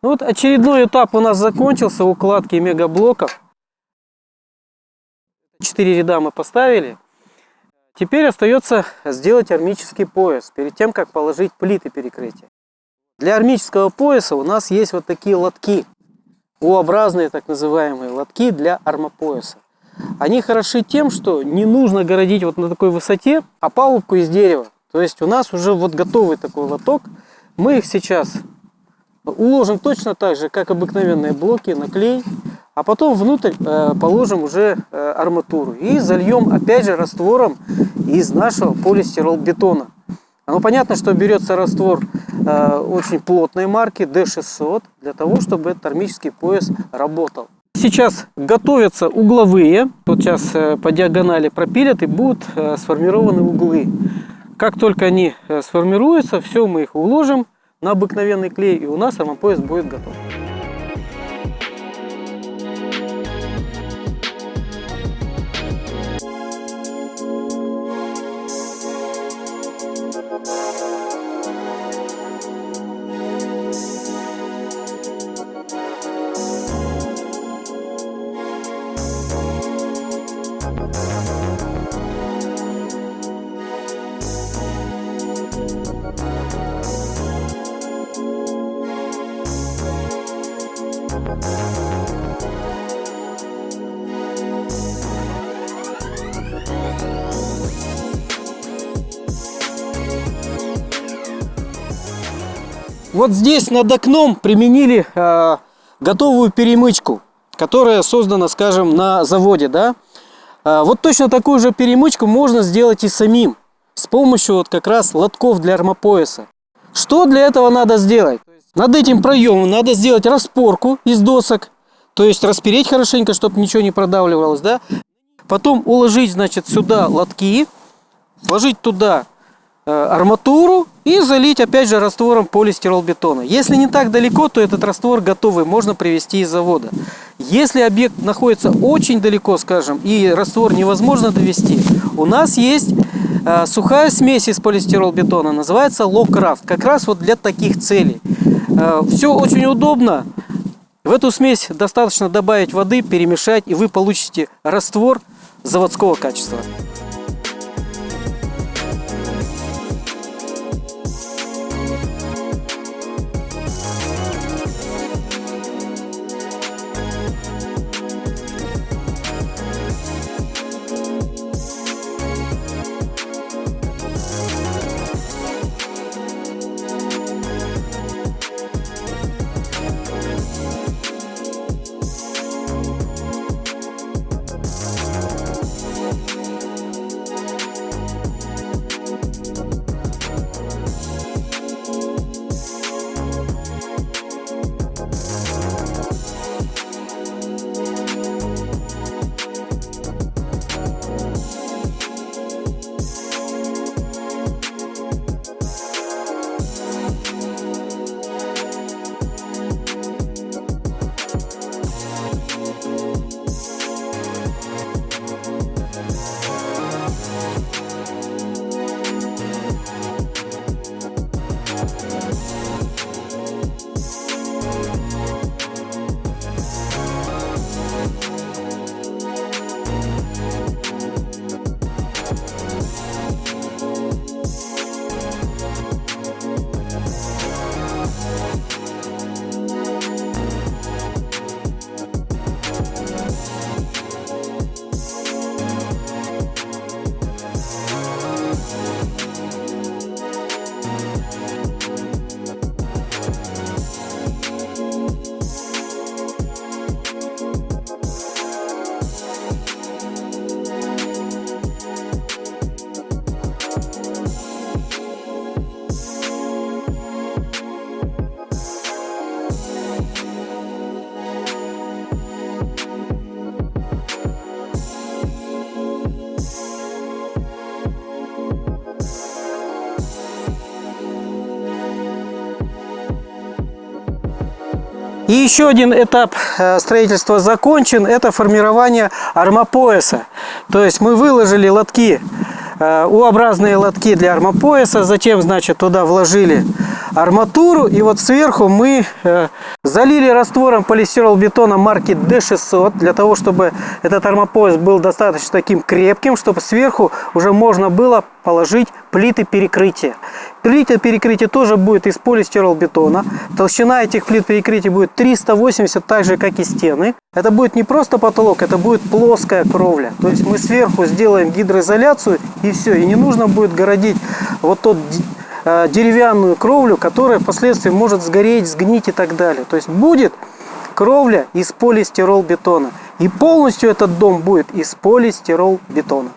Ну вот очередной этап у нас закончился укладки мегаблоков. Четыре ряда мы поставили. Теперь остается сделать армический пояс, перед тем, как положить плиты перекрытия. Для армического пояса у нас есть вот такие лотки, U-образные так называемые лотки для армопояса. Они хороши тем, что не нужно городить вот на такой высоте, а палубку из дерева. То есть у нас уже вот готовый такой лоток. Мы их сейчас уложим точно так же, как обыкновенные блоки, на клей, а потом внутрь э, положим уже э, арматуру и зальем опять же раствором из нашего полистиролбетона. Ну, понятно, что берется раствор э, очень плотной марки D600 для того, чтобы термический пояс работал. Сейчас готовятся угловые, вот сейчас э, по диагонали пропилят и будут э, сформированы углы. Как только они э, сформируются, все мы их уложим на обыкновенный клей и у нас армопояс будет готов. Вот здесь над окном применили э, готовую перемычку, которая создана, скажем, на заводе, да. Э, вот точно такую же перемычку можно сделать и самим, с помощью вот как раз лотков для армопояса. Что для этого надо сделать? Над этим проемом надо сделать распорку из досок, то есть распереть хорошенько, чтобы ничего не продавливалось, да. Потом уложить, значит, сюда лотки, вложить туда арматуру и залить опять же раствором полистиролбетона. Если не так далеко, то этот раствор готовый, можно привезти из завода. Если объект находится очень далеко, скажем, и раствор невозможно довести, у нас есть э, сухая смесь из полистиролбетона, называется Локрафт, как раз вот для таких целей. Э, все очень удобно. В эту смесь достаточно добавить воды, перемешать, и вы получите раствор заводского качества. И еще один этап э, строительства закончен, это формирование армопояса. То есть мы выложили лотки, э, U-образные лотки для армопояса, затем, значит, туда вложили арматуру. И вот сверху мы э, залили раствором полистиролбетона марки D600, для того, чтобы этот армопояс был достаточно таким крепким, чтобы сверху уже можно было положить плиты перекрытия. Плиты перекрытия тоже будет из полистиролбетона. Толщина этих плит перекрытия будет 380, так же как и стены. Это будет не просто потолок, это будет плоская кровля. То есть мы сверху сделаем гидроизоляцию и все. И не нужно будет городить вот тот э, деревянную кровлю, которая впоследствии может сгореть, сгнить и так далее. То есть будет кровля из полистиролбетона. И полностью этот дом будет из полистиролбетона.